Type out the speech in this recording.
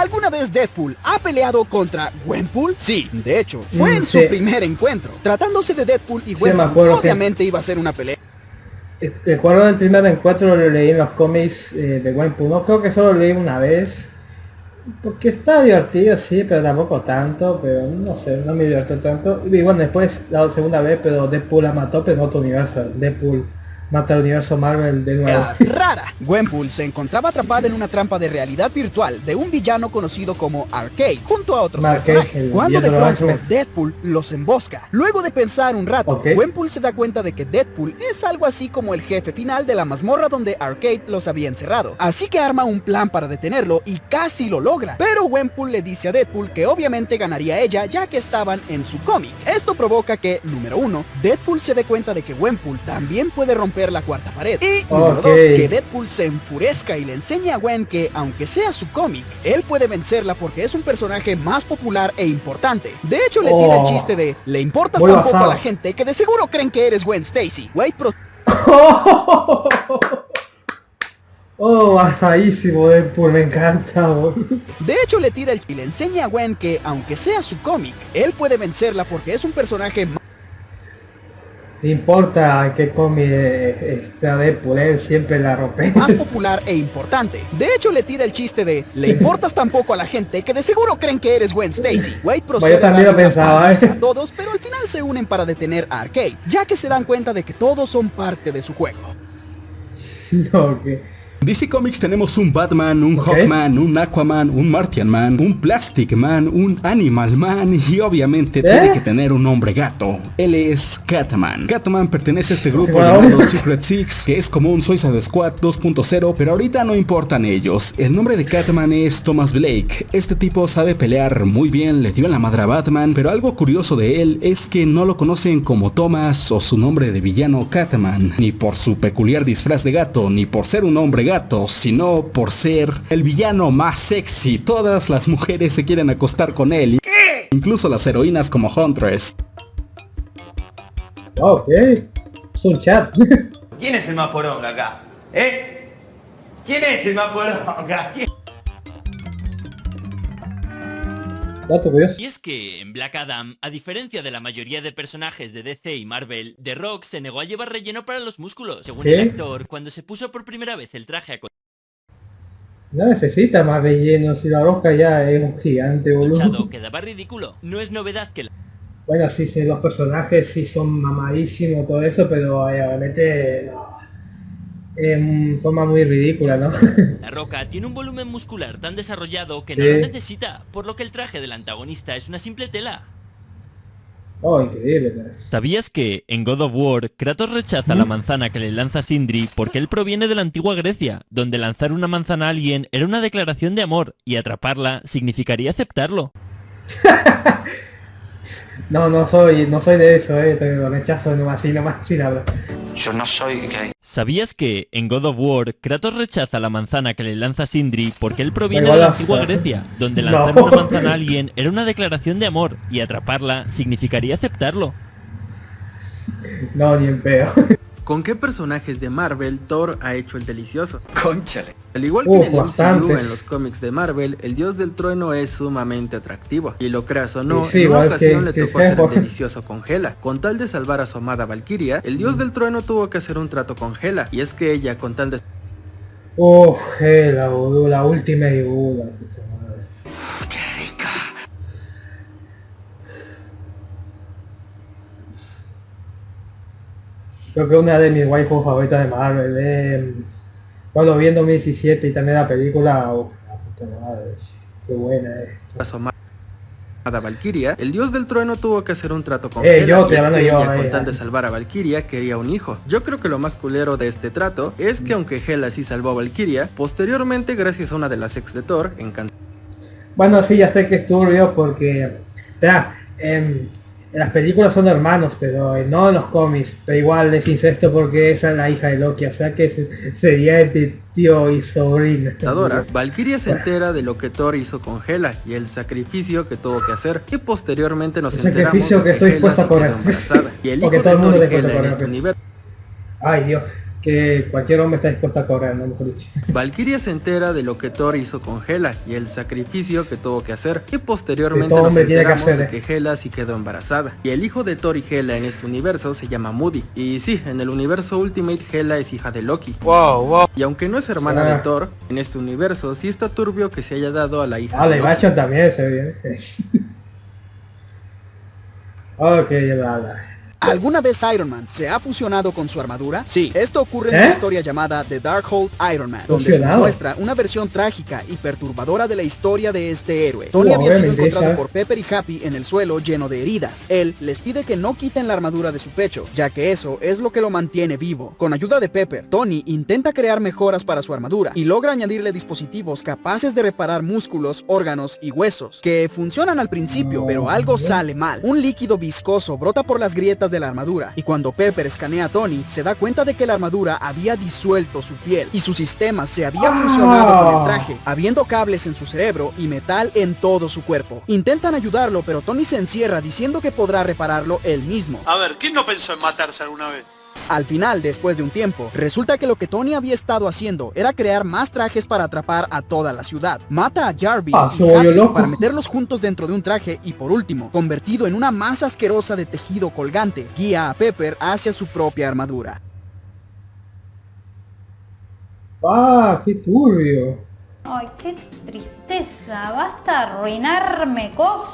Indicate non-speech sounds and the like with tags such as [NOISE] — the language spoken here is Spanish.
¿Alguna vez Deadpool ha peleado contra Gwenpool? Sí, de hecho, fue Mm, en su sí. primer encuentro. Tratándose de Deadpool y Sí, Gwenpool, me acuerdo, sí. obviamente iba a ser una pelea. Recuerdo el primer encuentro lo leí en los cómics eh, de Gwenpool, no creo que solo lo leí una vez. Porque está divertido, sí, pero tampoco tanto, pero no sé, no me divirtió tanto. Y bueno, después la segunda vez, pero Deadpool la mató, pero en otro universo. Deadpool mata al universo Marvel de nuevo. Era [LAUGHS] rara. Gwenpool se encontraba atrapada en una trampa de realidad virtual de un villano conocido como Arcade, junto a otros Arcade, personajes. Cuando de máximo. Deadpool los embosca. Luego de pensar un rato, Ok. Gwenpool se da cuenta de que Deadpool es algo así como el jefe final de la mazmorra donde Arcade los había encerrado. Así que arma un plan para detenerlo y casi lo logra. Pero Gwenpool le dice a Deadpool que obviamente ganaría ella ya que estaban en su cómic. Esto provoca que, número uno, Deadpool se dé cuenta de que Gwenpool también puede romper la cuarta pared. Y número Ok. dos, que Deadpool se enfurezca y le enseñe a Gwen que, aunque sea su cómic, él puede vencerla porque es un personaje más popular e importante. De hecho, le tira el Oh. chiste de, le importas tan poco a la gente que de seguro creen que eres Gwen Stacy. Wade pro- [LAUGHS] Oh, basadísimo Deadpool, me encanta. De hecho, le tira el y le enseña a Gwen que, aunque sea su cómic, él puede vencerla porque es un personaje más importa qué cómic está Deadpool, él siempre la rompe. más popular e importante. De hecho, le tira el chiste de, le importas tan poco a la gente que de seguro creen que eres Gwen Stacy. Wade procede yo también a lo pensaba, ¿eh? a todos, pero al final se unen para detener a Arcade, ya que se dan cuenta de que todos son parte de su juego. [LAUGHS] no, que... DC Comics tenemos un Batman, un. Hawkman, un Aquaman, un Martian Man, un Plastic Man, un Animal Man y obviamente tiene que tener un hombre gato. Él es Catman. Catman pertenece a este grupo llamado Secret Six, que es como un Suicide Squad 2.0, pero ahorita no importan ellos. El nombre de Catman es Thomas Blake. Este tipo sabe pelear muy bien, le dio en la madre a Batman, pero algo curioso de él es que no lo conocen como Thomas o su nombre de villano Catman, ni por su peculiar disfraz de gato, ni por ser un hombre gato, sino por ser el villano más sexy. Todas las mujeres se quieren acostar con él, incluso las heroínas como Huntress. Ok, es un chat. [LAUGHS] ¿Quién es el más poronga acá? ¿Eh? ¿Quién es el más poronga? ¿Quién? Y es que en Black Adam, a diferencia de la mayoría de personajes de DC y Marvel, The Rock se negó a llevar relleno para los músculos. Según ¿Qué? el actor, cuando se puso por primera vez el traje No necesita más relleno, si la roca ya es un gigante, boludo. quedaba ridículo. No es novedad que la Bueno, sí, sí, los personajes sí son mamadísimos, todo eso, pero eh, obviamente no. En forma muy ridícula, ¿no? [LAUGHS] La Roca tiene un volumen muscular tan desarrollado que no lo necesita, por lo que el traje del antagonista es una simple tela. oh, increíble. ¿Sabías que en God of War Kratos rechaza la manzana que le lanza Sindri porque él proviene de la antigua Grecia, donde lanzar una manzana a alguien era una declaración de amor y atraparla significaría aceptarlo? [LAUGHS] No, no soy, no soy de eso, eh, te lo rechazo nomás, así nomás, sin hablar. Yo no soy gay. ¿Sabías que en God of War Kratos rechaza la manzana que le lanza Sindri porque él proviene de la antigua Grecia, donde No. lanzar una manzana a alguien era una declaración de amor y atraparla significaría aceptarlo? No, ni en pedo. ¿Con qué personajes de Marvel Thor ha hecho el delicioso? Conchale. Al igual que Uf, en el MCU, en los cómics de Marvel, el dios del trueno es sumamente atractivo. Y lo creas o no, Sí, en una ocasión que- le que tocó hacer el delicioso con Hela. Con tal de salvar a su amada Valkyria, el dios del trueno tuvo que hacer un trato con Hela. Y es que ella, con tal de Uff, eh, la boludo, la última y Creo que una de mis waifus favoritas de Marvel. Eh, cuando vi en 2017 y también la película, uff, la puta madre, qué buena esto. a Valkyria, el dios del trueno tuvo que hacer un trato con Eh, Hela. yo, y te es hablando que yo, ella, eh, con tal eh. de salvar a Valkyria, quería un hijo. Yo creo que lo más culero de este trato es que aunque Hela sí salvó a Valkyria, posteriormente, gracias a una de las ex de Thor, encantó Bueno, sí, ya sé que es turbio porque, verá, en, en las películas son hermanos, pero eh, no en los cómics, pero igual es incesto porque esa es la hija de Loki, o sea que se- sería entre tío y sobrino. Adora, Valkyria se entera de lo que Thor hizo con Hela y el sacrificio que tuvo que hacer y posteriormente nos El enteramos sacrificio de que estoy dispuesto a correr. y el [LAUGHS] hijo Porque de todo el mundo le Hela en este pues. universo Ay Dios, que cualquier hombre está dispuesto a correr, ¿no? Mejor dicho. [LAUGHS] Valkyria se entera de lo que Thor hizo con Hela y el sacrificio que tuvo que hacer y posteriormente Que todo nos hombre tiene que hacer, de eh. que Hela sí quedó embarazada y el hijo de Thor y Hela en este universo se llama Moody y sí, en el universo Ultimate Hela es hija de Loki y aunque no es hermana de Thor, en este universo sí está turbio que se haya dado a la hija Ah, de Loki. También se ve bien. [LAUGHS] ok, ya la, la. ¿Alguna vez Iron Man se ha fusionado con su armadura? Sí, esto ocurre en ¿Eh? una historia llamada The Darkhold Iron Man, donde se muestra una versión trágica y perturbadora de la historia de este héroe. Tony había sido encontrado esa. por Pepper y Happy en el suelo lleno de heridas. Él les pide que no quiten la armadura de su pecho, ya que eso es lo que lo mantiene vivo. Con ayuda de Pepper, Tony intenta crear mejoras para su armadura y logra añadirle dispositivos capaces de reparar músculos, órganos y huesos, que funcionan al principio, pero algo sale mal. Un líquido viscoso brota por las grietas de la armadura y cuando Pepper escanea a Tony, se da cuenta de que la armadura había disuelto su piel y su sistema se había fusionado con el traje, habiendo cables en su cerebro y metal en todo su cuerpo. Intentan ayudarlo, pero Tony se encierra diciendo que podrá repararlo él mismo. A ver, ¿quién no pensó en matarse alguna vez? Al final, después de un tiempo, resulta que lo que Tony había estado haciendo era crear más trajes para atrapar a toda la ciudad. Mata a Jarvis Ah, y para meterlos juntos dentro de un traje y por último, convertido en una masa asquerosa de tejido colgante, guía a Pepper hacia su propia armadura. Ah, qué turbio. Ay, qué tristeza. Basta arruinarme cosas.